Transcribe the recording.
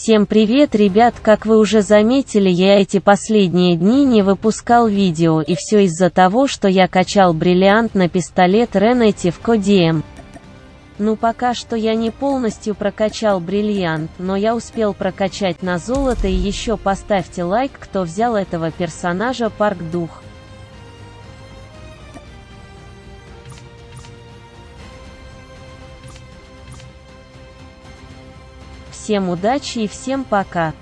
Всем привет, ребят, как вы уже заметили, я эти последние дни не выпускал видео, и все из-за того, что я качал бриллиант на пистолет Ренети в Кодием. Ну пока что я не полностью прокачал бриллиант, но я успел прокачать на золото и еще поставьте лайк, кто взял этого персонажа Парк Дух. Всем удачи и всем пока.